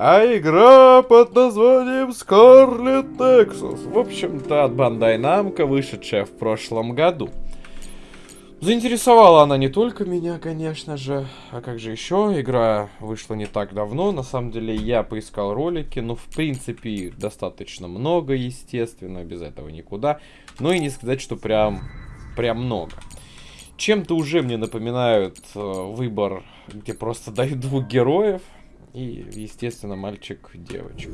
а игра под названием Scarlet Nexus. В общем-то, от Bandai Namco, вышедшая в прошлом году. Заинтересовала она не только меня, конечно же, а как же еще? Игра вышла не так давно, на самом деле я поискал ролики, но в принципе достаточно много, естественно, без этого никуда. Но и не сказать, что прям, прям много. Чем-то уже мне напоминают э, выбор, где просто дают двух героев, и, естественно, мальчик-девочка.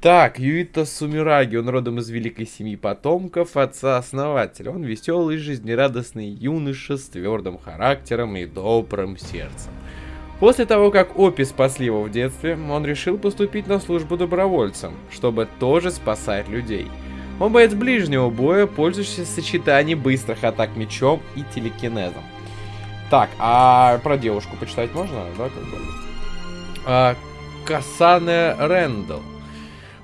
Так, Юита Сумираги, он родом из великой семьи потомков отца-основателя. Он веселый, жизнерадостный юноша с твердым характером и добрым сердцем. После того, как Опи спасли его в детстве, он решил поступить на службу добровольцем, чтобы тоже спасать людей. Он боец ближнего боя, пользующийся сочетанием быстрых атак мечом и телекинезом. Так, а про девушку почитать можно, да, как бы? А, Касане Рэндалл.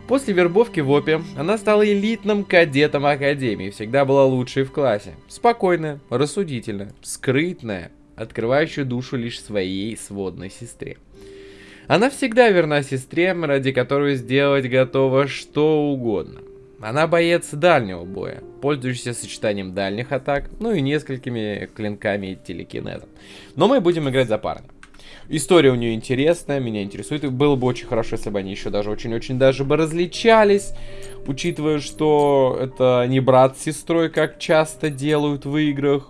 После вербовки в ОПе она стала элитным кадетом Академии, всегда была лучшей в классе. Спокойная, рассудительная, скрытная, открывающая душу лишь своей сводной сестре. Она всегда верна сестре, ради которой сделать готова что угодно. Она боец дальнего боя, пользующийся сочетанием дальних атак, ну и несколькими клинками и телекинезом. Но мы будем играть за парня. История у нее интересная, меня интересует. И было бы очень хорошо, если бы они еще даже очень-очень даже бы различались. Учитывая, что это не брат с сестрой, как часто делают в играх.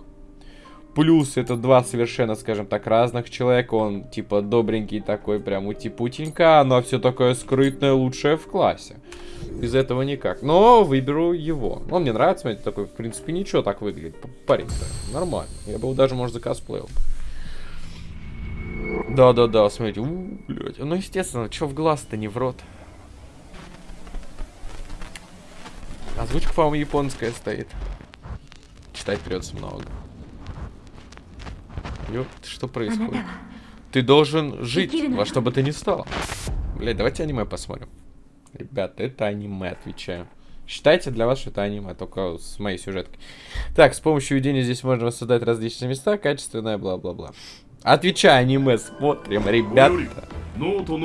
Плюс это два совершенно, скажем так, разных человека. Он типа добренький такой, прям ути-путенька. Она все такое скрытное, лучшее в классе. Без этого никак. Но выберу его. Он мне нравится, смотрите, такой, в принципе, ничего так выглядит. Парень-то нормально. Я бы его даже, может, закосплеил. Да-да-да, смотрите. У, блядь. Ну, естественно, что в глаз-то не в рот. Озвучка, по-моему, японская стоит. Читать придется много. Ёп, что происходит? Ты должен жить во что бы ты ни стал. Блядь, давайте аниме посмотрим. Ребята, это аниме, отвечаю. Считайте для вас, что это аниме, только с моей сюжеткой. Так, с помощью видения здесь можно воссоздать различные места, качественное, бла-бла-бла. Отвечай, аниме смотрим, ребята.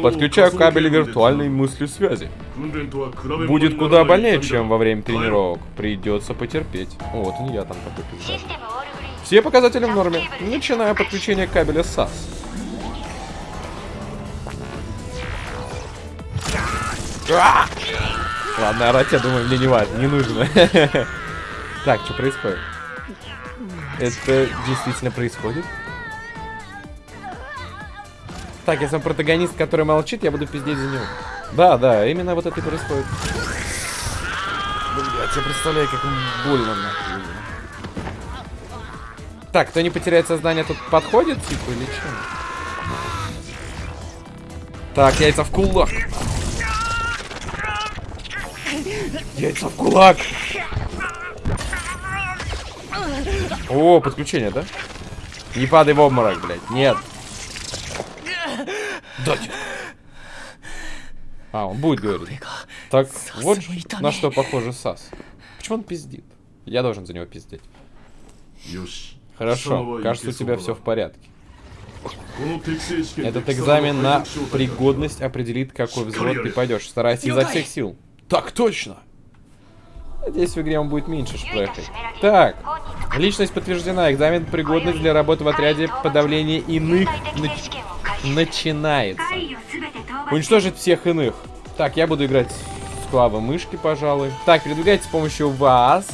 Подключаю кабель виртуальной мысли связи. Будет куда больнее, чем во время тренировок. Придется потерпеть. О, вот он я там пиздец. Все показатели в норме, начиная подключение кабеля SAS. А! Ладно, орать, я думаю, мне не важно, не нужно. Так, что происходит? Это действительно происходит? Так, если он протагонист, который молчит, я буду пиздеть за него. Да, да, именно вот это и происходит. Блять, я представляю, как больно нахуй. Так, кто не потеряет сознание, тут подходит, типа, или что? Так, яйца в кулак. Яйца в кулак. О, подключение, да? Не падай в обморок, блядь. Нет. Дайте. А, он будет говорить. Так, вот на что похоже Сас. Почему он пиздит? Я должен за него пиздеть. Хорошо, кажется, у тебя все в порядке. Этот экзамен на пригодность определит, какой взвод ты пойдешь. Старайся изо всех сил. Так точно! Надеюсь, в игре он будет меньше шплехой. Так, личность подтверждена. Экзамен пригодность для работы в отряде подавления иных начинается. Уничтожить всех иных. Так, я буду играть с клавы мышки, пожалуй. Так, передвигайте с помощью вас.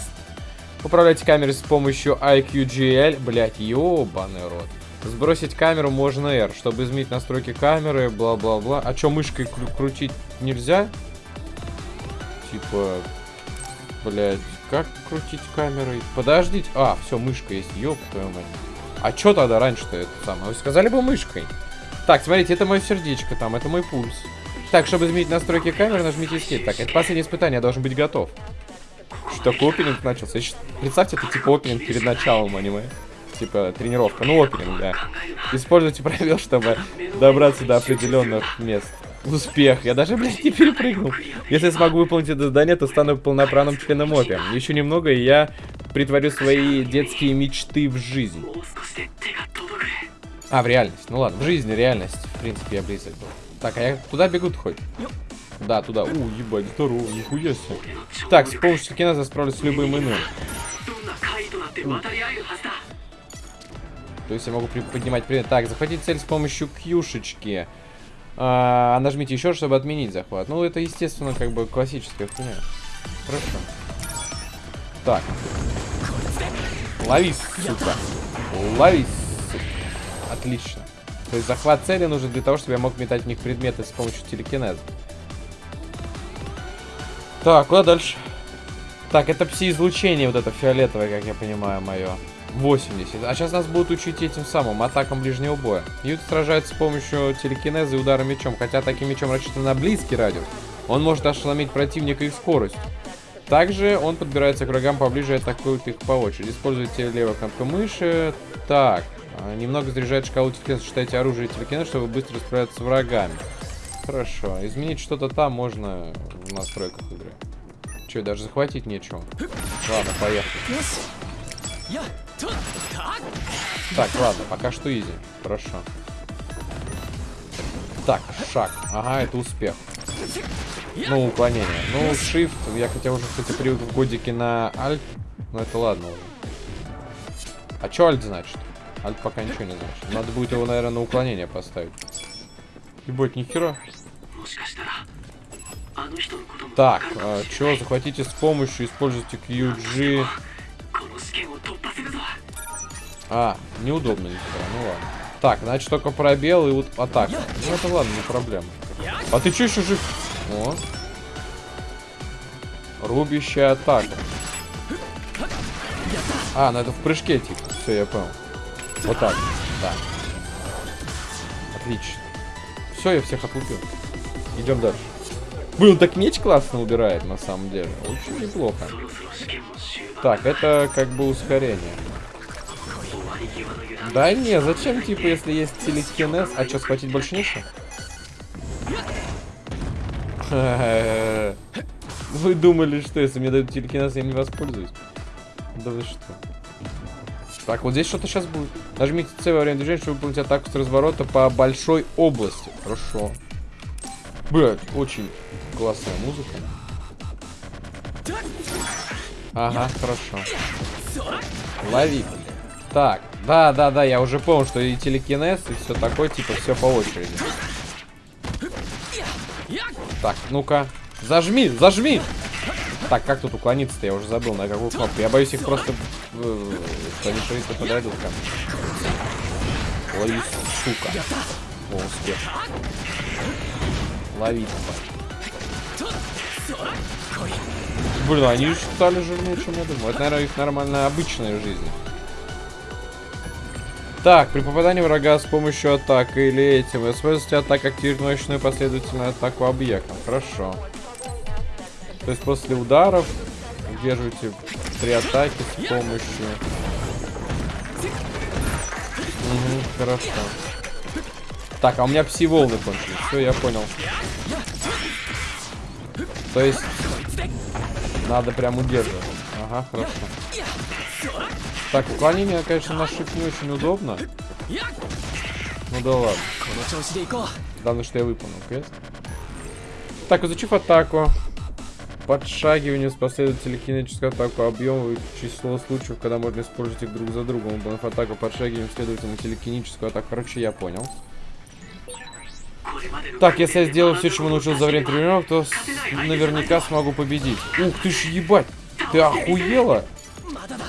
Управляйте камерой с помощью IQGL. Блять, ёбаный рот. Сбросить камеру можно R, чтобы изменить настройки камеры, бла-бла-бла. А чё, мышкой кру крутить нельзя? Типа, блядь, как крутить камерой? Подождите. А, все, мышка есть, ёб твою мать. А чё тогда раньше-то это самое? Вы сказали бы мышкой. Так, смотрите, это мое сердечко там, это мой пульс. Так, чтобы изменить настройки камеры, нажмите Escape. Так, это последнее испытание, я должен быть готов. Что такое опенинг начался? Представьте, это типа опенинг перед началом аниме. Типа тренировка, ну опенинг, да. Используйте пробел, чтобы добраться до определенных мест. Успех. Я даже, блядь, не перепрыгнул. Если смогу выполнить это задание, то стану полноправным членом ОПИ. Еще немного, и я притворю свои детские мечты в жизнь. А, в реальность. Ну ладно, в жизни реальность. В принципе, я близок был. Так, а я куда бегут хоть? Да, туда. У, ебать, здорово, нихуя себе. Так, с помощью телекинеза справлюсь с любым иным. То есть я могу поднимать предмет. Так, захватить цель с помощью кьюшечки. А, нажмите еще, чтобы отменить захват. Ну, это, естественно, как бы классическая хуйня. Хорошо. Так. Ловись, сука. Ловись. Отлично. То есть захват цели нужен для того, чтобы я мог метать в них предметы с помощью телекинеза. Так, куда дальше? Так, это пси-излучение вот это фиолетовое, как я понимаю, мое. 80. А сейчас нас будут учить этим самым атакам ближнего боя. Ют сражается с помощью телекинеза и удара мечом. Хотя атаки мечом рассчитаны на близкий радиус. Он может ошеломить противника их скорость. Также он подбирается к врагам поближе и атакует их по очереди. Используйте левую кнопку мыши. Так. А, немного заряжает шкалу телекинеза. Сочетайте оружие и телекинез, чтобы быстро справляться с врагами. Хорошо. Изменить что-то там можно в настройках игры. Че, даже захватить нечего. Ладно, поехали. Так, ладно, пока что изи. Хорошо. Так, шаг. Ага, это успех. Ну, уклонение. Ну, shift. Я хотя уже, кстати, привык в годике на альт. Но это ладно уже. А что альт значит? Альт пока ничего не значит. Надо будет его, наверное, на уклонение поставить. Ебать, нихера. Так, а, что, захватите с помощью, используйте QG. А, неудобно нифига, ну ладно. Так, значит только пробел и вот атака. Ну это ладно, не проблема. А ты что еще жив? О. Рубящая атака. А, ну это в прыжке типа. Все, я понял. Вот так. Да. Отлично. Все, я всех отлупил. Идем дальше. Блин, так меч классно убирает, на самом деле. Очень неплохо. Так, это как бы ускорение. Да не, зачем, типа, если есть телекинез? А что, схватить больше нечего? Вы думали, что если мне дают телекинез, я не воспользуюсь? Да вы что? Так, вот здесь что-то сейчас будет. Нажмите C во время движения, чтобы выполнить атаку с разворота по большой области. Хорошо. Блять, очень классная музыка. Ага, хорошо. Лови. Так, да, да, да, я уже понял, что и телекинез, и все такое, типа, все по очереди. Так, ну-ка. Зажми, зажми! Так, как тут уклониться-то? Я уже забыл, на какую кнопку. Я боюсь их просто... Что они швидко подойдут ко мне. Лови, сука. О, успех. Лови. Блин, они стали жирнее, чем я думал. Это, наверное, их нормальная обычная жизнь. Так, при попадании врага с помощью атаки или этим, используйте атаку активирует мощную последовательную атаку объектом. Хорошо. То есть после ударов удерживайте три атаки с помощью... Угу, хорошо. Так, а у меня пси-волны кончились. Все, я понял. То есть... Надо прям удерживать. Ага, хорошо. Так, уклонение, конечно, на shift не очень удобно. Ну да ладно. Главное, что я выполнил квест. Так, изучив атаку. Подшагивание с последовательной кинетической атаку объем и число случаев, когда можно использовать их друг за другом. Выполнив атаку подшагиванием, следовательно, телекиническую атаку. Короче, я понял. Так, если я сделаю все, чему научился за время тренировок, то наверняка смогу победить. Ух ты ж, ебать! Ты охуела?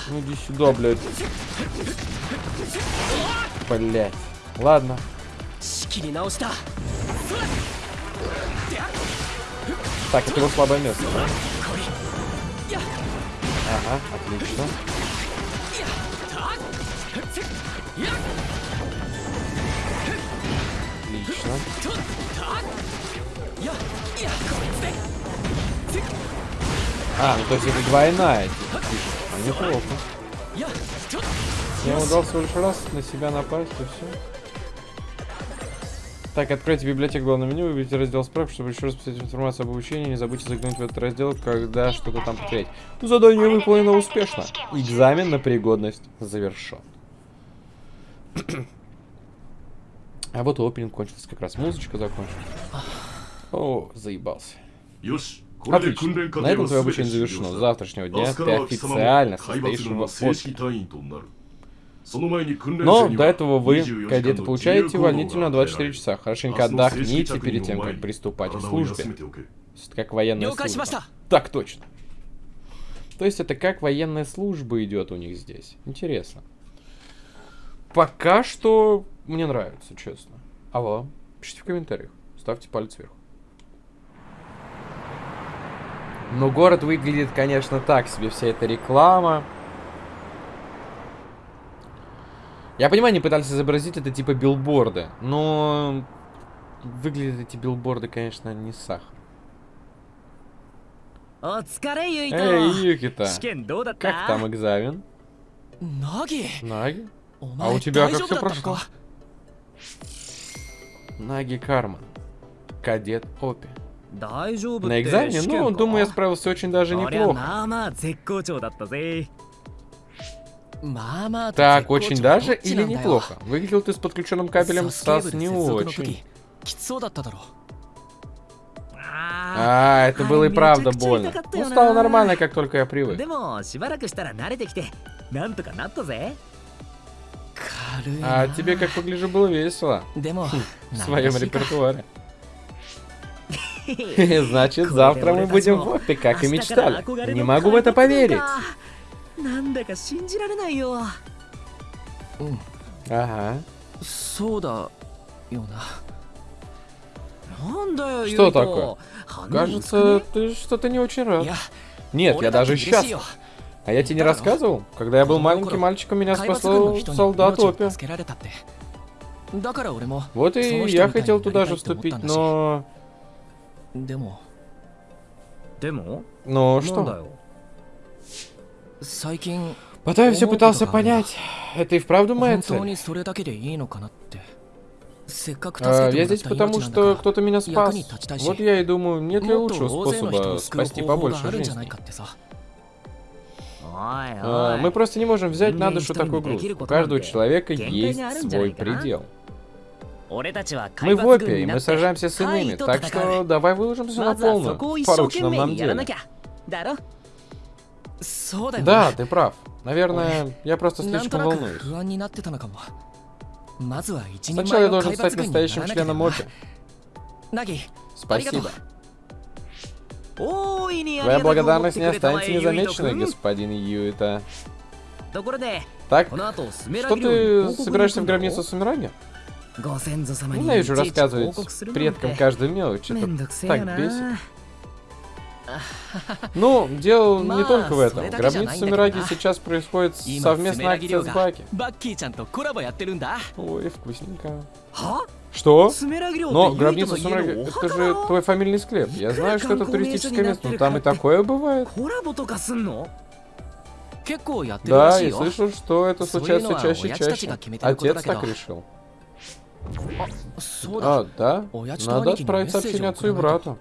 Ну иди сюда, блядь. Блядь. Ладно. Так, это его слабое место? Ага, отлично. Отлично. А, ну то есть это двойная а, неплохо. Я удался лишь раз на себя напасть и все. Так, откройте библиотеку главного меню, выберите раздел справ, чтобы еще раз посмотреть информацию об обучении. Не забудьте заглянуть в этот раздел, когда что-то там потерять. Ну, задание выполнено успешно. Экзамен на пригодность завершен. а вот и опенинг кончился как раз. Музычка закончилась. О, заебался. Отлично. На этом твое обучение завершено. С завтрашнего дня ты официально состоишь в но до этого вы, кадеты, получаете увольнительную 24 часа. Хорошенько отдохните перед тем, как приступать к службе. Как военная служба. Так точно. То есть это как военная служба идет у них здесь. Интересно. Пока что мне нравится, честно. А вам? Пишите в комментариях. Ставьте палец вверх. Но город выглядит, конечно, так себе. Вся эта реклама. Я понимаю, они пытались изобразить это типа билборды, но выглядят эти билборды, конечно, не сахар. Эй, Юкита, как там экзамен? Наги? Наги? А у тебя как все прошло? Наги Карман, Кадет Опи. На экзамене? Ну, думаю, я справился очень даже неплохо. Так, очень даже или неплохо. Выглядел ты с подключенным кабелем Сас не очень. А, это было и правда больно. Ну, стало нормально, как только я привык. А тебе, как погляжу, было весело. Хм, в своем репертуаре. Значит, завтра мы будем в опе, как и мечтали. Не могу в это поверить. 発なんだなんだか信じられないよ Ага. そうだよななんだよ Что ユイト такое? 鼻 Кажется, 薄く ты что-то не очень ね рад. いや Нет, я 俺だって даже 嬉しいよ счастлив. А я тебе не Да, ну. рассказывал? Когда я был Ну, маленьким ну, мальчиком, меня 海抜軍の спасал 人に солдат 命を Опи. 助けられたってだから俺も Вот и Солнышко я летает, хотел туда же летает, ты вступить, вот там но... でもでも Но なんだ что? Потом я все пытался понять, это и вправду моя цель. А, я здесь потому, что кто-то меня спас. Вот я и думаю, нет ли лучшего способа спасти побольше жизни. А, мы просто не можем взять на душу такой груз. У каждого человека есть свой а? предел. Мы в опе, и мы сражаемся с иными, так что давай выложимся на полную в порученном нам деле. Да, ты прав. Наверное, я просто слишком волнуюсь. Сначала я должен стать настоящим членом МОПИ. Спасибо. Твоя благодарность не останется незамеченной, господин Юита. Так, что ты собираешься в гробницу с умиранием? Ненавижу рассказывать предкам каждую мелочь. Это так бесит. Ну, дело не только в этом. Гробница Мираги сейчас происходит совместная акция с Баки. Ой, вкусненько. Что? Но гробница Сумраги, это же твой фамильный склеп. Я знаю, что это туристическое место, но там и такое бывает. Да, и слышал, что это случается чаще чаще. Отец так решил. А, да? Надо отправить сообщение отцу и брату.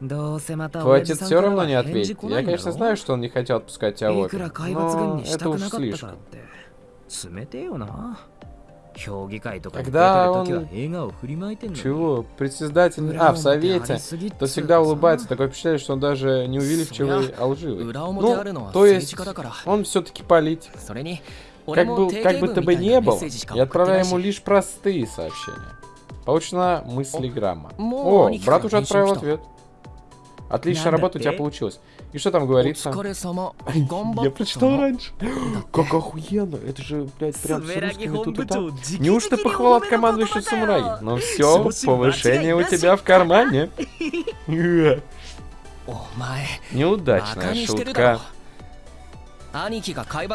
Хватит все равно не ответить. Я, конечно, знаю, что он не хотел отпускать тебя вот, но это уж слишком. Когда он... Чего? Председатель... А, в совете. То всегда улыбается. Такое впечатление, что он даже не увеличивый, а лживый. Ну, то есть, он все-таки политик. Как бы, как бы ты бы не был, я отправляю ему лишь простые сообщения. Получена мыслиграмма. О, брат уже отправил ответ. Отличная работа у тебя получилась. И что там говорится? Я прочитал раньше. Как охуенно. Это же, блядь, прям с русскими тут и там. Неужто похвала от командующего самураи? Ну все, повышение у тебя в кармане. Неудачная шутка.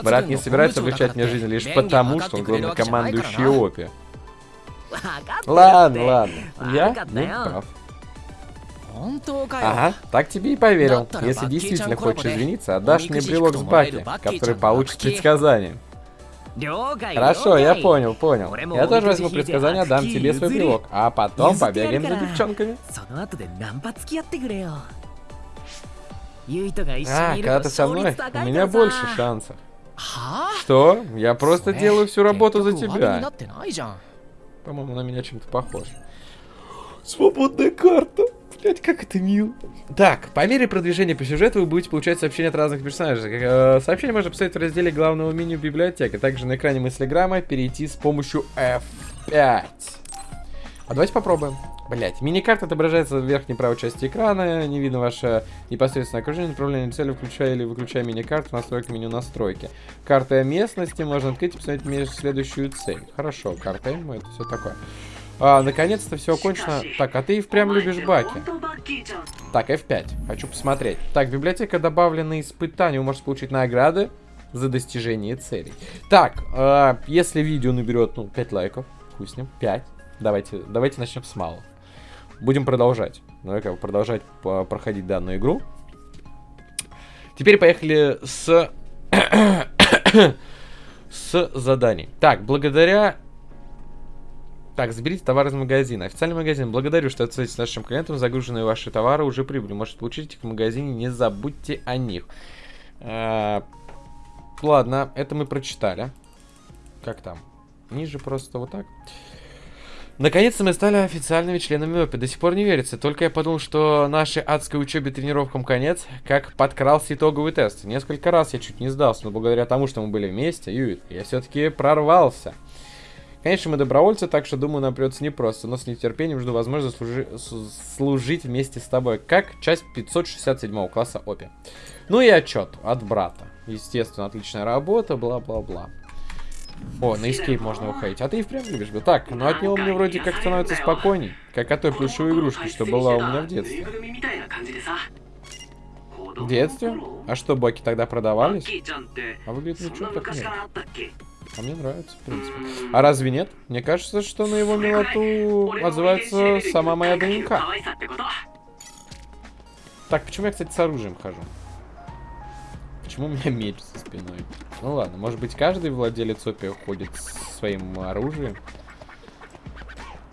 Брат не собирается облегчать мне жизнь лишь потому, что он главный командующий Опи. Ладно, ладно. Я не прав. Ага, так тебе и поверил. Если действительно хочешь извиниться, отдашь мне брелок с Баки, который получит предсказание. Хорошо, я понял, понял. Я тоже возьму предсказание, дам тебе свой брелок, а потом побегаем за девчонками. А, когда ты со мной, у меня больше шансов. Что? Я просто делаю всю работу за тебя. По-моему, на меня чем-то похож. Свободная карта. Блять, как это мило. Так, по мере продвижения по сюжету вы будете получать сообщения от разных персонажей. Э, Сообщение можно посмотреть в разделе главного меню библиотеки. Также на экране мыслеграмма перейти с помощью F5. А давайте попробуем. Блять, мини-карта отображается в верхней правой части экрана. Не видно ваше непосредственное окружение, направление цели, включая или выключая мини-карту, настройка меню настройки. Карта местности можно открыть и посмотреть следующую цель. Хорошо, карта М, это все такое. А, наконец-то все окончено. Так, а ты и впрямь любишь баки. Так, F5. Хочу посмотреть. Так, библиотека добавлены испытания. Вы можете получить награды за достижение целей. Так, э, если видео наберет, ну, 5 лайков, хуй с ним, 5. Давайте, давайте начнем с малого. Будем продолжать. Ну, как бы продолжать по- проходить данную игру. Теперь поехали с... с заданий. Так, благодаря так, заберите товар из магазина. Официальный магазин. Благодарю, что отсылаете нашим клиентам. Загруженные ваши товары уже прибыли. Можете получить их в магазине. Не забудьте о них. А, Ладно, это мы прочитали. Как там? Ниже просто вот так. Наконец-то мы стали официальными членами ОПИ. До сих пор не верится. Только я подумал, что нашей адской учебе тренировкам конец, как подкрался итоговый тест. Несколько раз я чуть не сдался, но благодаря тому, что мы были вместе, Юит, я все-таки прорвался. Конечно, мы добровольцы, так что, думаю, нам придется непросто, но с нетерпением жду возможности служи- служить вместе с тобой, как часть 567 класса ОПИ. Ну и отчет от брата. Естественно, отличная работа, бла-бла-бла. О, на эскейп можно уходить. А ты и впрямь любишь бы. Так, ну от него мне вроде как становится спокойней. Как от той плюшевой игрушки, что была у меня в детстве. В детстве? А что, боки тогда продавались? А выглядит ничего так нет. А мне нравится, в принципе. А разве нет? Мне кажется, что на его милоту отзывается сама моя ДНК. Так, почему я, кстати, с оружием хожу? Почему у меня меч за спиной? Ну ладно, может быть, каждый владелец опи ходит с своим оружием?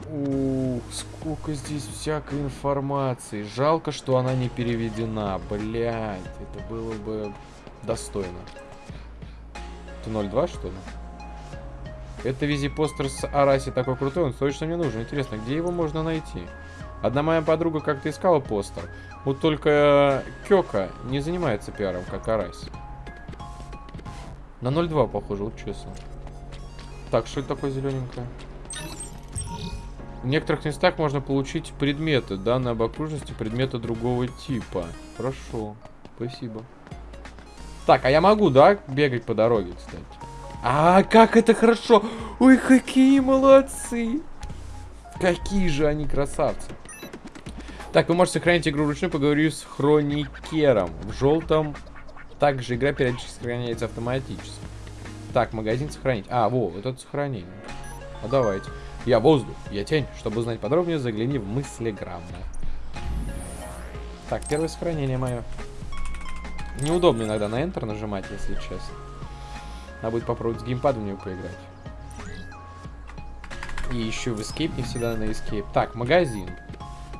Ух, сколько здесь всякой информации. Жалко, что она не переведена. Блять, это было бы достойно. Это 0.2, что ли? Это визипостер с Араси такой крутой, он точно мне нужен. Интересно, где его можно найти? Одна моя подруга как-то искала постер. Вот только Кёка не занимается пиаром, как Араси. На 0.2 похоже, вот честно. Так, что это такое зелененькое? В некоторых местах можно получить предметы, данные об окружности, предметы другого типа. Хорошо, спасибо. Так, а я могу, да, бегать по дороге, кстати? А, как это хорошо! Ой, какие молодцы! Какие же они красавцы! Так, вы можете сохранить игру вручную, поговорю с хроникером. В желтом также игра периодически сохраняется автоматически. Так, магазин сохранить. А, во, вот это сохранение. А давайте. Я воздух, я тень. Чтобы узнать подробнее, загляни в мыслеграммы. Так, первое сохранение мое. Неудобно иногда на Enter нажимать, если честно. Надо будет попробовать с геймпадом в него поиграть. И еще в Escape не всегда на Escape. Так, магазин.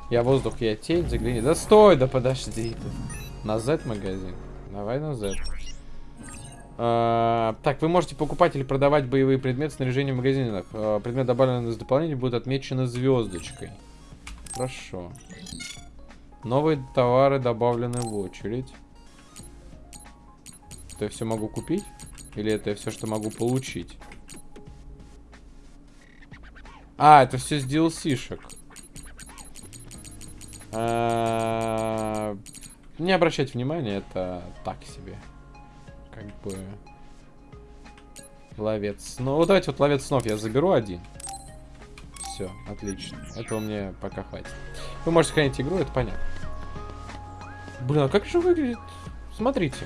Я воздух, я тень, загляни. Да стой, да подожди. На Z магазин. Давай на Z. А, так, вы можете покупать или продавать боевые предметы снаряжения в магазинах. А, предмет, добавленный из дополнения, будет отмечен звездочкой. Хорошо. Новые товары добавлены в очередь. Это я все могу купить? Или это все, что могу получить? А, это все с DLC-шек. А, Не обращайте внимания, это так себе. Как бы... Ловец. Ну, вот давайте вот ловец снов я заберу один. Все, отлично. Этого мне пока хватит. Вы можете хранить игру, это понятно. Блин, а как же выглядит? Смотрите.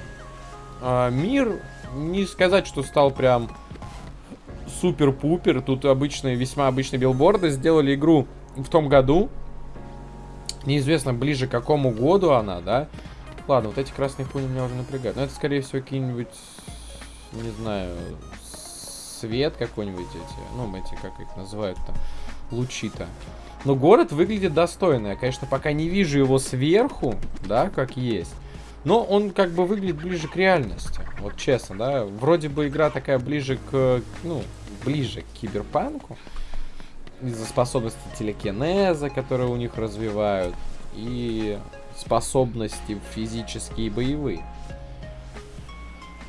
А, мир, не сказать, что стал прям супер-пупер. Тут обычные, весьма обычные билборды. Сделали игру в том году. Неизвестно, ближе к какому году она, да? Ладно, вот эти красные хуйни меня уже напрягают. Но это, скорее всего, какие-нибудь, не знаю, свет какой-нибудь эти. Ну, эти, как их называют-то, лучи-то. Но город выглядит достойно. Я, конечно, пока не вижу его сверху, да, как есть. Но он как бы выглядит ближе к реальности. Вот честно, да. Вроде бы игра такая ближе к, ну, ближе к киберпанку. из-за способности телекинеза, которые у них развивают, и способности физические и боевые.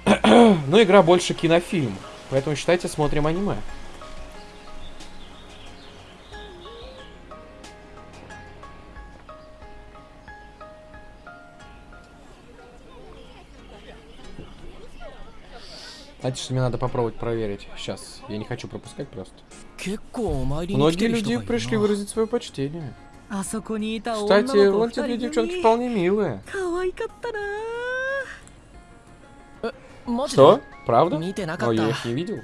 Но игра больше кинофильм, поэтому считайте, смотрим аниме. Знаете, что мне надо попробовать проверить. Сейчас. Я не хочу пропускать просто. Многие люди пришли выразить свое почтение. Кстати, вот эти девчонки вполне милые. Э, что? Правда? Но я их не видел.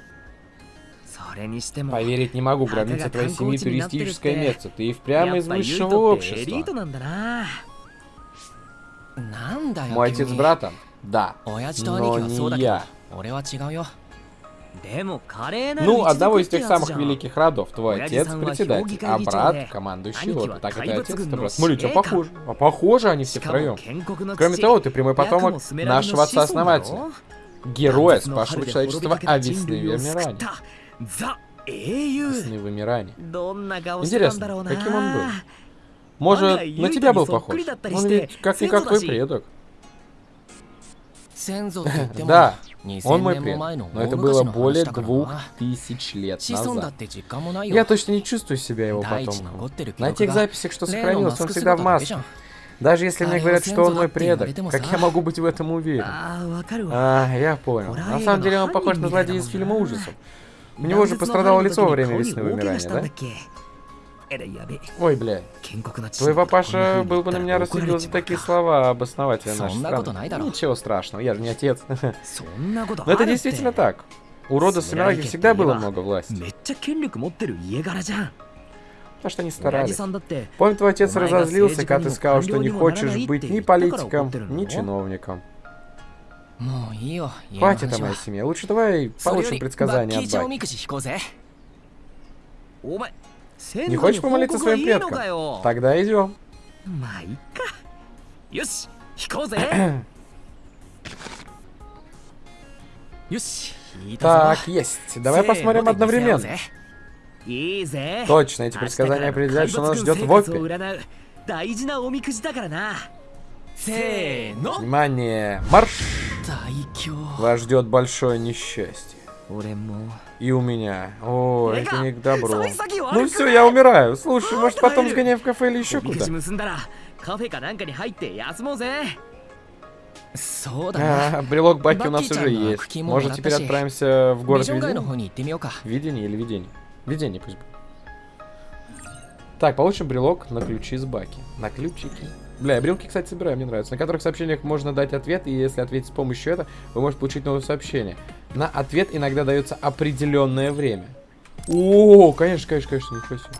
Поверить не могу, граница твоей семьи туристическое место. Ты и впрямь из высшего общества. Мой отец брата? Да. Но не я. Ну, одного из тех самых великих родов. Твой отец председатель, а брат командующий лорд. Так это отец, это брат. Смотрите, а похоже. А похоже они все втроем. Кроме того, ты прямой потомок нашего отца-основателя. Героя, спасшего человечество о весны вымирания. Весны вымирания. Интересно, каким он был? Может, на тебя был похож? Он ведь как-никак твой предок. Да, он мой предок, но это было более двух тысяч лет назад. Я точно не чувствую себя его потомком. На тех записях, что сохранилось, он всегда в маске. Даже если мне говорят, что он мой предок, как я могу быть в этом уверен? А, а я понял. На самом деле он похож на злодея из фильма ужасов. У него же пострадало лицо во время весны вымирания, да? Ой, бля. Твой папаша был бы на меня рассудил за такие слова, обоснователя нашей страны. Ничего страшного, я же не отец. Но это действительно так. У рода Самираги всегда было много власти. Потому что они старались. Помню, твой отец разозлился, когда ты сказал, что не хочешь быть ни политиком, ни чиновником. Хватит о моей семье. Лучше давай получим предсказание от Баки. Не хочешь помолиться своим предкам? Тогда идем. Майка. Так, есть. Давай посмотрим одновременно. Точно, эти предсказания определяют, что нас ждет в опе. Внимание, марш! Вас ждет большое несчастье. И у меня. О, это не к добру. Ну все, я умираю. Слушай, может потом сгоняем в кафе или еще куда? А, брелок Баки у нас уже есть. Может теперь отправимся в город видений? Видение или видение? Видение пусть будет. Так, получим брелок на ключи с Баки. На ключики. Бля, я брелки, кстати, собираю, мне нравится. На которых сообщениях можно дать ответ, и если ответить с помощью этого, вы можете получить новое сообщение. На ответ иногда дается определенное время. О, конечно, конечно, конечно, ничего себе.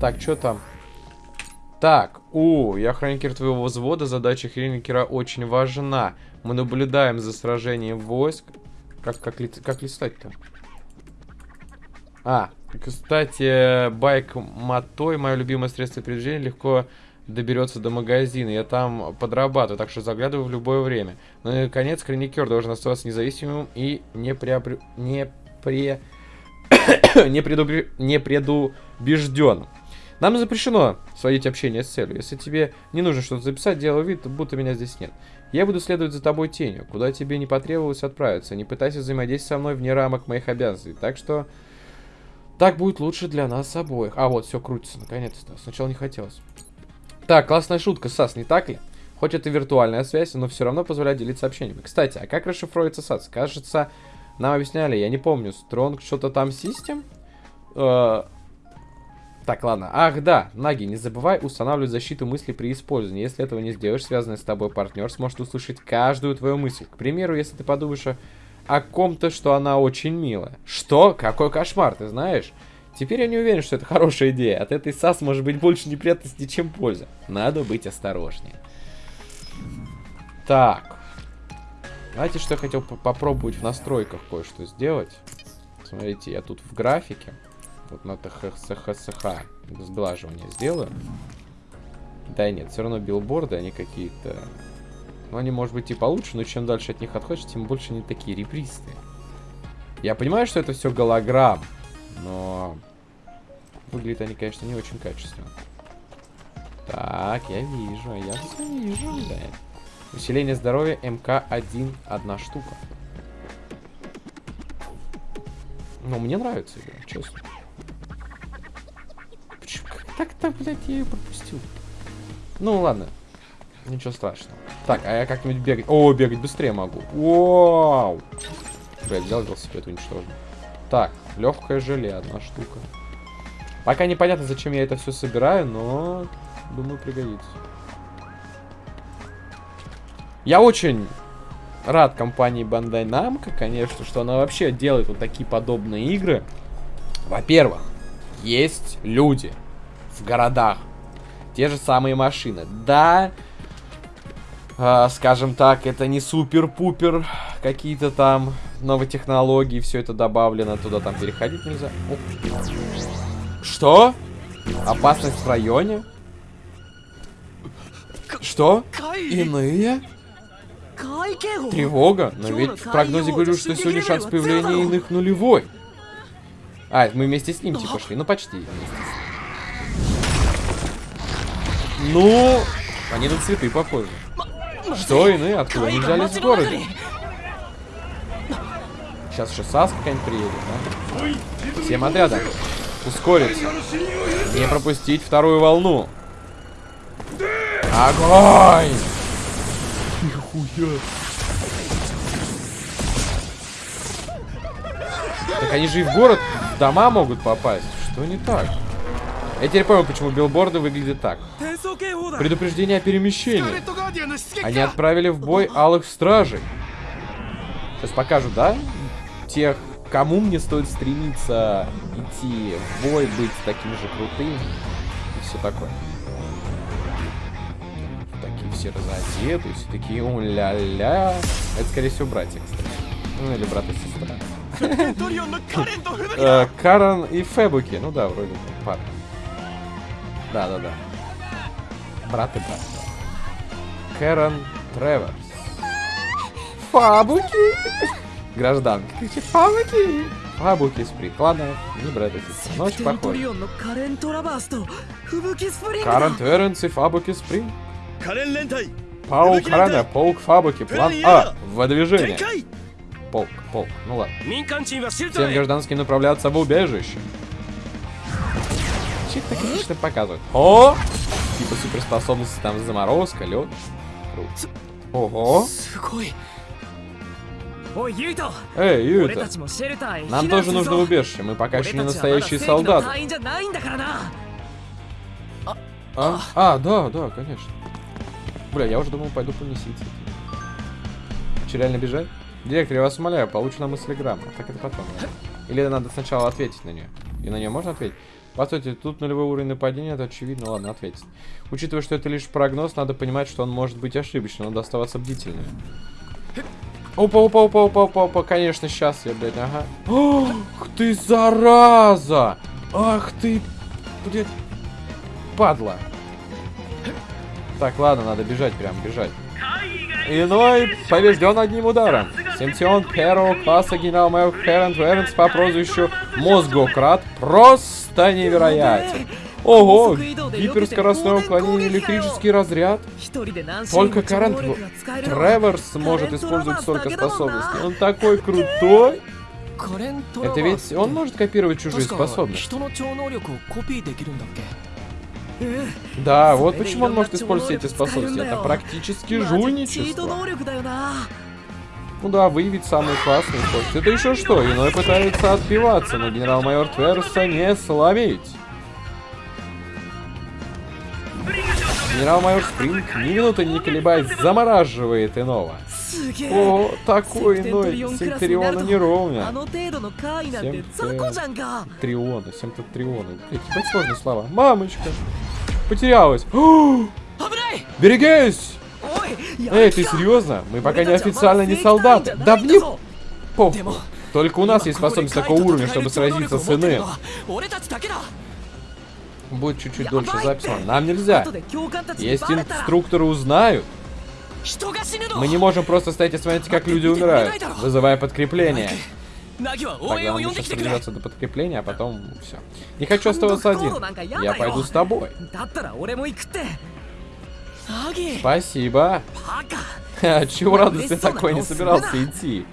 Так, что там? Так, о, я хроникер твоего взвода, задача хроникера очень важна. Мы наблюдаем за сражением войск. Как, как, ли- как листать-то? А, кстати, байк Матой, мое любимое средство передвижения, легко доберется до магазина. Я там подрабатываю, так что заглядываю в любое время. Ну и, наконец, хроникер должен оставаться независимым и не преобр... не пре... не, предубре... не предубежденным. Нам запрещено сводить общение с целью. Если тебе не нужно что-то записать, делай вид, будто меня здесь нет. Я буду следовать за тобой тенью, куда тебе не потребовалось отправиться. Не пытайся взаимодействовать со мной вне рамок моих обязанностей. Так что так будет лучше для нас обоих. А вот, все крутится, наконец-то. Сначала не хотелось. Так, классная шутка, Сас, не так ли? Хоть это виртуальная связь, но все равно позволяет делиться сообщениями. Кстати, а как расшифровывается САС? Кажется, нам объясняли, я не помню, Стронг что-то там систем? Э, Так, ладно. Ах, да, Наги, не забывай устанавливать защиту мысли при использовании. Если этого не сделаешь, связанный с тобой партнер сможет услышать каждую твою мысль. К примеру, если ты подумаешь о, о ком-то, что она очень милая. Что? Какой кошмар, ты знаешь? Теперь я не уверен, что это хорошая идея. От этой САС может быть больше неприятностей, чем польза. Надо быть осторожнее. Так. Знаете, что я хотел по- попробовать в настройках кое-что сделать? Смотрите, я тут в графике. Вот на ТХСХ сглаживание сделаю. Да нет, все равно билборды, они какие-то... Ну, они, может быть, и получше, но чем дальше от них отходишь, тем больше они такие ребристые. Я понимаю, что это все голограмм, но... Выглядят они, конечно, не очень качественно. Так, я вижу, я все вижу, да. Усиление здоровья МК-1, одна штука. Ну, мне нравится игра, честно. Почему? Как так-то, блядь, я ее пропустил? Ну, ладно. Ничего страшного. Так, а я как-нибудь бегать... О, бегать быстрее могу. Вау! Блядь, взял велосипед уничтожил. Так, легкое желе, одна штука. Пока непонятно, зачем я это все собираю, но думаю, пригодится. Я очень рад компании Bandai Namco, конечно, что она вообще делает вот такие подобные игры. Во-первых, есть люди в городах, те же самые машины. Да, э, скажем так, это не супер-пупер, какие-то там новые технологии, все это добавлено, туда там переходить нельзя. О. Что? Опасность в районе? Что? Иные? Тревога? Но ведь в прогнозе говорю, что сегодня шанс появления иных нулевой. А, мы вместе с ним типа шли. Ну, почти. Ну, они на цветы похожи. Что иные? Откуда они взялись в городе? Сейчас еще САС какая-нибудь приедет, да? Всем отрядом. Ускориться. Не пропустить вторую волну. Огонь! Нихуя. Так они же и в город, в дома могут попасть. Что не так? Я теперь понял, почему билборды выглядят так. Предупреждение о перемещении. Они отправили в бой алых стражей. Сейчас покажу, да? Тех, кому мне стоит стремиться идти в бой, быть таким же крутым. И все такое. Такие все разодеты, все такие у-ля-ля. Это, скорее всего, братья, кстати. Ну, или брат и сестра. Э, Карен и Фебуки. Ну да, вроде бы пара. Да-да-да. Брат и брат. Кэрон Треверс. Фабуки! Гражданка кричит Фабуки! Фабуки Сприт. Ладно, не брат и сестра. Но очень похоже. Карен Треверс и Фабуки Сприт. Паук Рана, Паук Фабуки. План А. Выдвижение. Полк, полк. Ну ладно. Всем гражданским направляться в убежище. Чик-то, конечно, показывают. О! Типа суперспособности там заморозка, лед. Круто. Ого. Эй, Юта. Нам тоже нужно убежище. Мы пока еще не настоящие солдаты. А? А, да, да, конечно. Бля, я уже думал, пойду по месяцу. Че, реально бежать? Директор, я вас умоляю, получу на мыслеграмму. Так это потом. Или надо сначала ответить на нее? И на нее можно ответить? Постойте, тут нулевой уровень нападения, это очевидно. Ладно, ответить. Учитывая, что это лишь прогноз, надо понимать, что он может быть ошибочным. Надо оставаться бдительным. Опа, опа, опа, опа, опа, опа. Конечно, сейчас я, блядь, ага. Ах ты, зараза! Ах ты, блядь, падла. Так, ладно, надо бежать прям, бежать. Иной побежден одним ударом. Симптион первого класса генерал-майор Херент Веренс по прозвищу Мозгократ просто невероятен. Ого, гиперскоростное уклонение, электрический разряд. Только Карент Треворс может использовать столько способностей. Он такой крутой. Это ведь он может копировать чужие способности. Да, вот почему он может использовать эти способности. Это практически жульничество. Ну да, выявить самые классные способности. Это еще что? Иной пытается отбиваться, но генерал-майор Тверса не словить. Генерал-майор Спринг, ни минуты не колебаясь, замораживает иного. О, такой иной, Симтриона не ровня. Триона, Симтриона. Ебать сложные слова. Мамочка. Потерялась. Берегись! Эй, ты серьезно? Мы пока не официально не солдаты. Да мне похуй. Только у нас есть способность такого уровня, чтобы сразиться с иным будет чуть-чуть дольше запись. Нам нельзя. Если инструкторы узнают, мы не можем просто стоять и смотреть, как люди умирают, вызывая подкрепление. Тогда нам сейчас придется до подкрепления, а потом все. Не хочу оставаться один. Я пойду с тобой. Спасибо. А чего радость такой не собирался идти?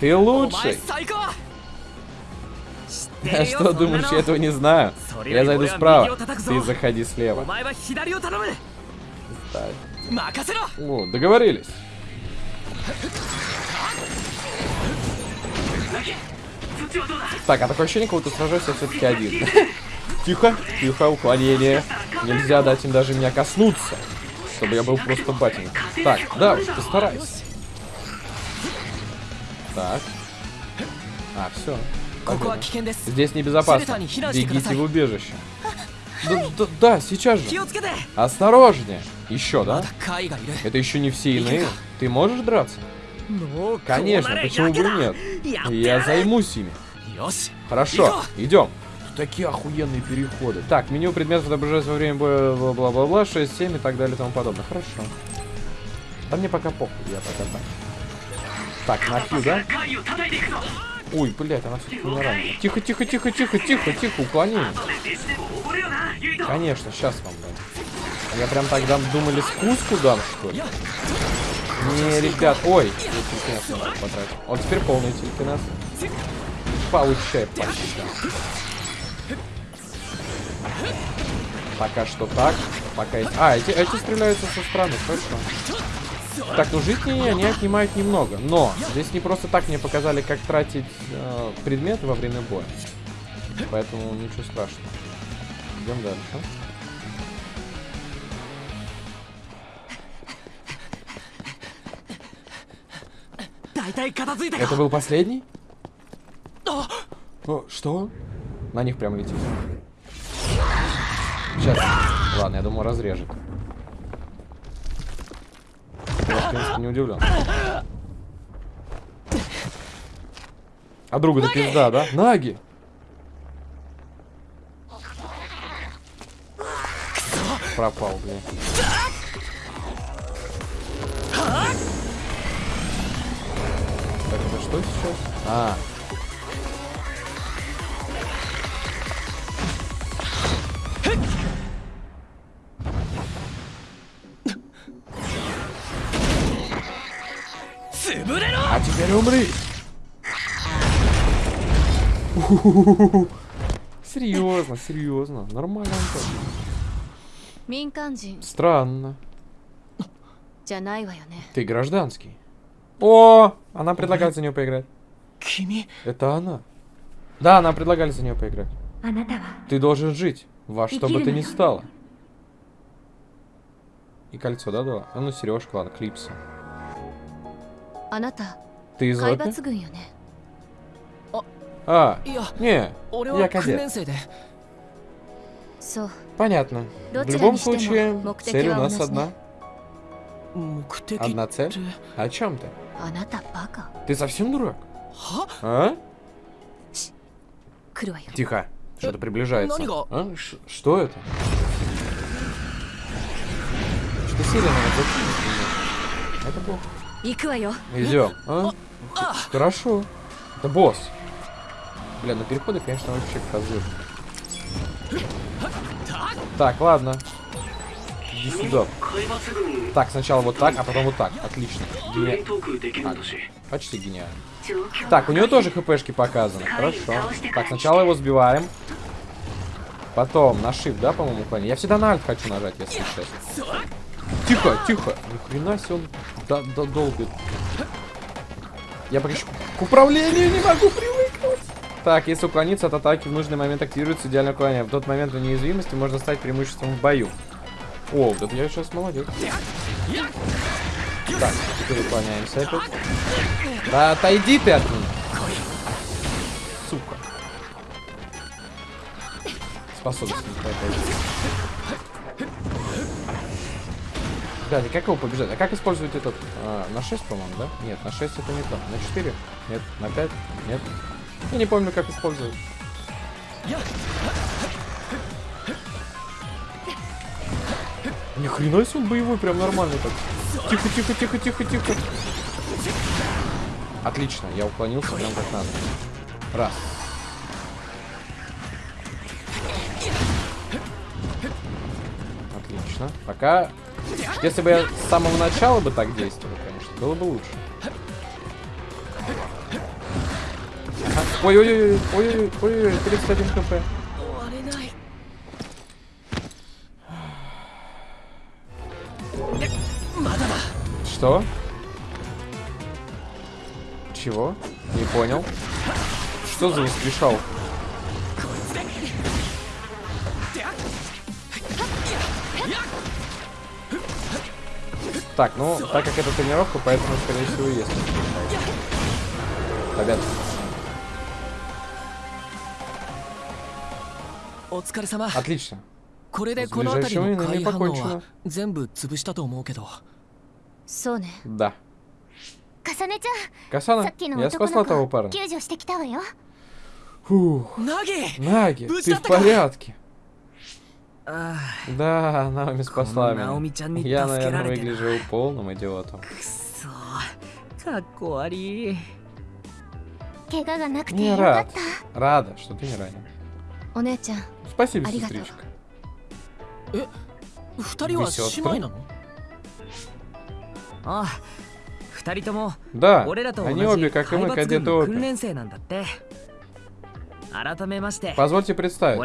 Ты лучший. А что, думаешь, я этого не знаю? Я зайду справа, ты заходи слева. О, договорились. Так, а такое ощущение, как будто сражаюсь я все-таки один. Тихо, тихо, уклонение. Нельзя дать им даже меня коснуться, чтобы я был просто батин. Так, да, постарайся. Так. А, все. Здесь небезопасно. Бегите в убежище. Да, да, да, сейчас же. Осторожнее. Еще, да? Это еще не все иные. Ты можешь драться? Конечно, почему бы нет? Я займусь ими. Хорошо, идем. Такие охуенные переходы. Так, меню предметов отображается во время боя, бла-бла-бла, 6, 7 и так далее и тому подобное. Хорошо. Да мне пока похуй, я пока так. Так, на да? Ой, блядь, она все-таки ранит. Тихо, тихо, тихо, тихо, тихо, тихо, уклонение. Конечно, сейчас вам дам. Я прям тогда думали спуску дам, что ли? Не, ребят, ой, телекинез потратить. Вот теперь полный телекинез. Получай по щам. Пока что так. Пока эти... А, эти, эти стреляются со стороны, хорошо. Так, ну жизни они отнимают немного, но здесь не просто так мне показали, как тратить э, предметы во время боя. Поэтому ничего страшного. Идем дальше. Это был последний? О, что? На них прям летит. Сейчас. Ладно, я думаю, разрежет. Я, в принципе, не удивлен. А друга-то пизда, да? Наги! Пропал, блин. Так, это что сейчас? А. Умри. Серьезно, серьезно. Нормально. Странно. Ты гражданский. О, она предлагает за нее поиграть. Это она. Да, она предлагали за нее поиграть. Ты должен жить, во что бы ты ни стало. И кольцо, да, дала? А ну, сережку, ладно, клипсы. Ты из Лоты? А, а не, я кадет. Понятно. В любом случае, цель у нас одна. Одна цель? О чем ты? Ты совсем дурак? А? Тихо, что-то приближается. А? Что это? Что сирена? Это плохо. Идем. А? Хорошо. Это босс. Бля, на переходы, конечно, вообще козыр. Так, ладно. Иди сюда. Так, сначала вот так, а потом вот так. Отлично. Гени... А, почти гениально. Так, у него тоже хпшки показаны. Хорошо. Так, сначала его сбиваем. Потом на shift, да, по-моему, клоне. Я всегда на альт хочу нажать, если честно. Тихо, тихо. Ни хрена себе он до- до- долбит. Я пока к управлению не могу привыкнуть. Так, если уклониться от атаки в нужный момент активируется идеальное уклонение. В тот момент неуязвимости можно стать преимуществом в бою. О, это я сейчас молодец. Так, теперь уклоняемся опять. Да отойди ты от меня. Сука. Способность не хватает. Да, и как его побежать? А как использовать этот? а, на 6, по-моему, да? Нет, на 6 это не то. На 4? Нет. На 5? Нет. Я не помню, как использовать. Ни хрена себе он боевой, прям нормальный так. Тихо, тихо, тихо, тихо, тихо. Отлично, я уклонился прям как надо. Раз. Отлично. Пока... Если бы я с самого начала бы так действовал, конечно, было бы лучше. Ой-ой-ой-ой-ой-ой-ой, 31 хп. Что? Чего? Не понял. Что за воскрешалка? Так, ну, так как это тренировка, поэтому, скорее всего, и есть. воскрешал. Ребят, お疲れ様。 отлично. これでこの辺りの Ближайшими 怪 инами 反応 покончено. は全部潰したと思うけど。そうね Да. かさねちゃん Касана, さっきの я 男 спасла の того 子 парня. 救助してきたわよ Фух. ナギ Наги, Будь ты в атака. порядке? Да, Наоми спасла меня. Я, наверное, выгляжу полным идиотом. Не рад. Рада, что ты не ранен. Спасибо, сестричка. Э, Вы сестры? Да, они обе, как и мы, кадеты Позвольте представить,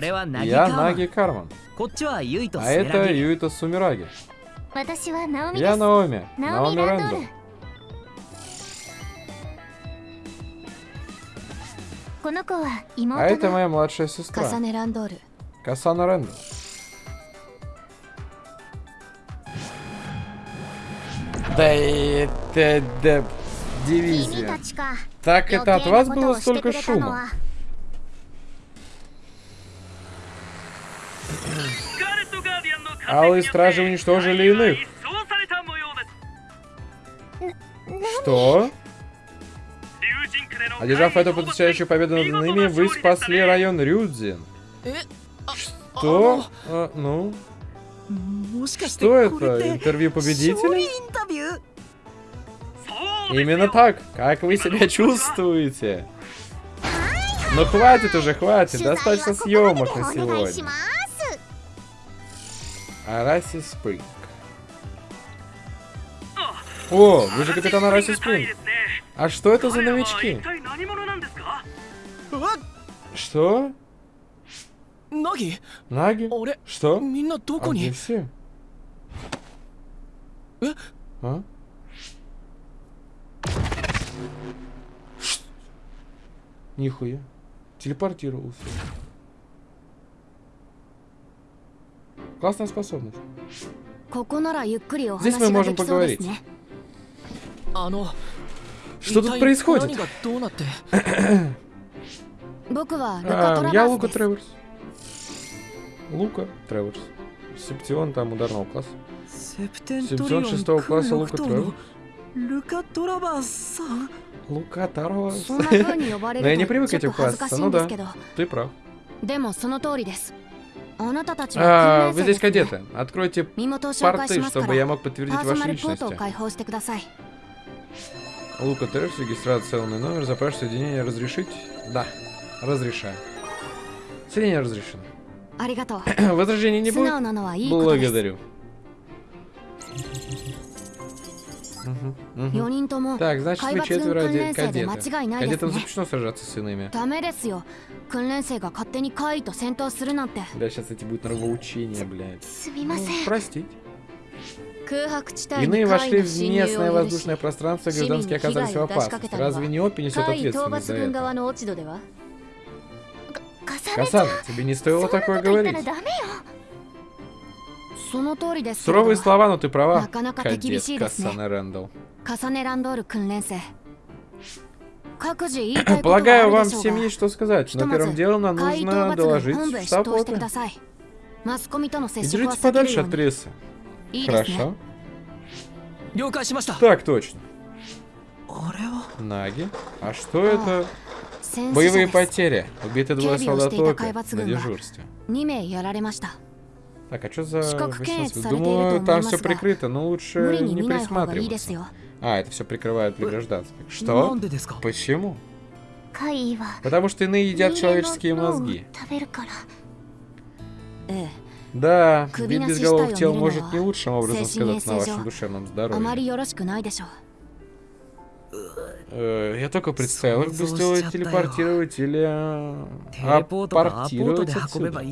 я Наги Карман, а это Юита Сумираги. Я Наоми, Наоми Рэндалл. А это моя младшая сестра. Касана Рэндалл. Касана Рэндалл. Да и... Да. Дивизия. Так это от вас было столько шума? Алые стражи уничтожили иных. Что? Одержав эту потрясающую победу над ними, вы спасли район Рюдзин. Что? А, ну? Что это? Интервью победителя? Именно так. Как вы себя чувствуете? Ну хватит уже, хватит. Достаточно съемок на сегодня. Араси Спринг. О, вы же капитан Араси Спринг. А что это за новички? Что? Наги? Наги? Что? А где все? А? Нихуя. Телепортировался. Классная способность. Здесь мы можем поговорить. Что тут происходит? А, я Лука Треворс. Лука Треворс. Септион там ударного класса. Септион шестого класса Лука Треворс. Лука Торавас. Лука Торавас. Но я не привык к этим классам, ну да. Ты прав. でもその通りです。вы здесь кадеты. Откройте порты, чтобы я мог подтвердить ваши личности. Лука Терс, регистрация целый номер, запрашиваю соединение разрешить? Да, разрешаю. Соединение разрешено. Возражений не будет? Благодарю. Мгм, мгм. 4人とも Так, значит, 海 вы 抜軍 четверо 訓 оде- 練生で間 кадеты. 違いないです Кадетам ね запрещено сражаться с иными. ダメですよ訓練生が勝手に怪異と戦闘するなんて Бля, сейчас эти будут нравоучения, блядь. すみま Ну, せん простите. 空白地帯に Иные 怪 вошли 異の в 侵入 местное を許し воздушное пространство, 市民に гражданские 被害 оказались в を出しかけ опасности. たのは Разве не ОП несет 怪異討 ответственность за 伐軍側 это? の落ち度ではかさねちゃん Касан, тебе не そん стоило なこと такое 言ったら говорить. Суровые слова, но ты права, кадет Кассане Рэндалл. Полагаю, вам всем есть что сказать, но первым делом нам нужно доложить в штаб ОТА. Держитесь подальше от прессы. Хорошо. Так точно. Наги. А что это? А, Боевые потери. Убиты двое солдат на дежурстве. Так, а что за... Думаю, там все прикрыто, но лучше не присматриваться. А, это все прикрывают для гражданских. Что? Почему? Потому что иные едят человеческие мозги. Э. Да, вид без головых тел может не лучшим образом сказаться на вашем душевном здоровье. Э, я только представил, их бы стоило телепортировать или... Апортировать отсюда.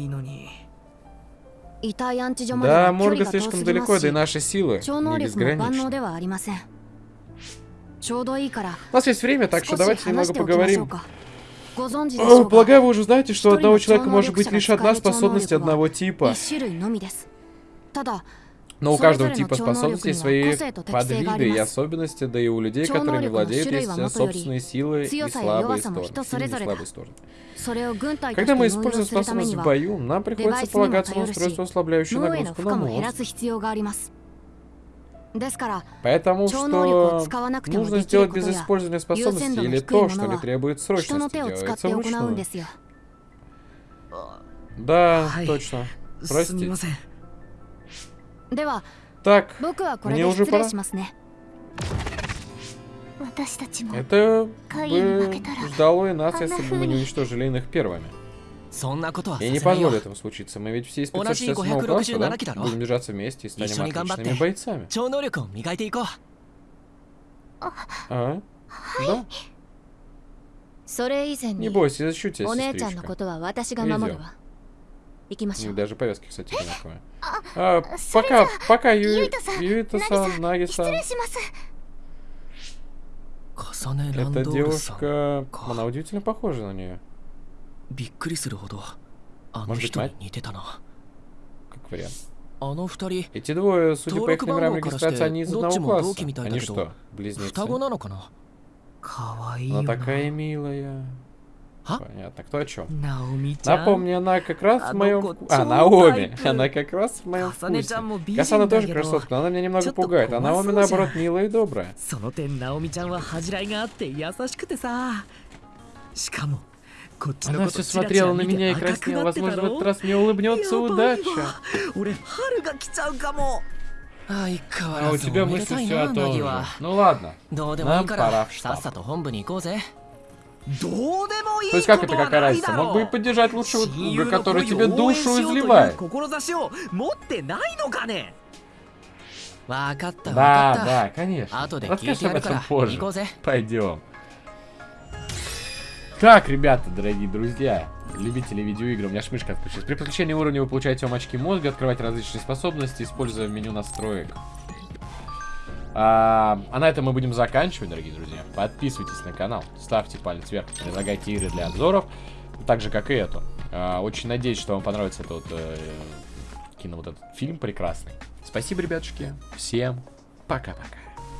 Да, Морга слишком далеко, да и наши силы не безграничны. У нас есть время, так что давайте немного поговорим. О, полагаю, вы уже знаете, что у одного человека может быть лишь одна способность одного типа. Но у каждого типа способностей свои подвиды и особенности, да и у людей, которыми владеют, есть собственные силы и слабые стороны. Сильные и слабые стороны. Когда мы используем способность в бою, нам приходится полагаться на устройство, ослабляющее нагрузку на мозг. Поэтому, что нужно сделать без использования способности или то, что не требует срочности, делается вручную. Да, точно. Простите. Так, мне уже пора. Это бы ждало и нас, если бы мы не уничтожили иных первыми. Я не позволю этому случиться. Мы ведь все из 567 класса, да? Будем держаться вместе и станем отличными бойцами. А? Да? Не бойся, защитись, сестричка. Идем. Ну Даже повязки, кстати, одинаковые. А, а пока, пока, Юита-сан, Наги-сан. Эта девушка, она удивительно похожа на нее. Может быть, мать? Как вариант. Эти двое, судя по их номерам регистрации, они из одного класса. Они что, близнецы? Она такая милая. А? Понятно, кто о чем. ナオミちゃん Напомни, она как раз в А моем... ну-ка, А, чё Наоми. тайпы? Она как раз в моем Касане вкусе. ちゃんも美人 Касана だ тоже けど красотка, но она меня немного Чё-то пугает. А Наоми, классная же. наоборот, милая и добрая. その点ナオミちゃんは恥じらいがあって優しくてさしかもこっちの Она こ все とチラチラ смотрела на 見て меня и 赤く краснела. なってた Возможно, в ろ этот раз мне улыбнется やばい удача. わ俺春が来ちゃうかも相変わ А ら у ず тебя おめで мысли たい все な о ナ том ギ же. は Ну ладно. どうでもいいか Нам пора ら в さ штаб. То есть как это какая разница? Мог бы и поддержать лучшего друга, который тебе душу изливает. Да, да, конечно. Расскажешь об этом позже. Пойдем. Так, ребята, дорогие друзья, любители видеоигр, у меня шмышка отключилась. При подключении уровня вы получаете вам очки мозга, открывать различные способности, используя меню настроек. А, а на этом мы будем заканчивать, дорогие друзья. Подписывайтесь на канал, ставьте палец вверх, предлагайте игры для обзоров, так же, как и эту. А, очень надеюсь, что вам понравится этот э, кино, вот этот фильм прекрасный. Спасибо, ребятушки. Всем пока-пока.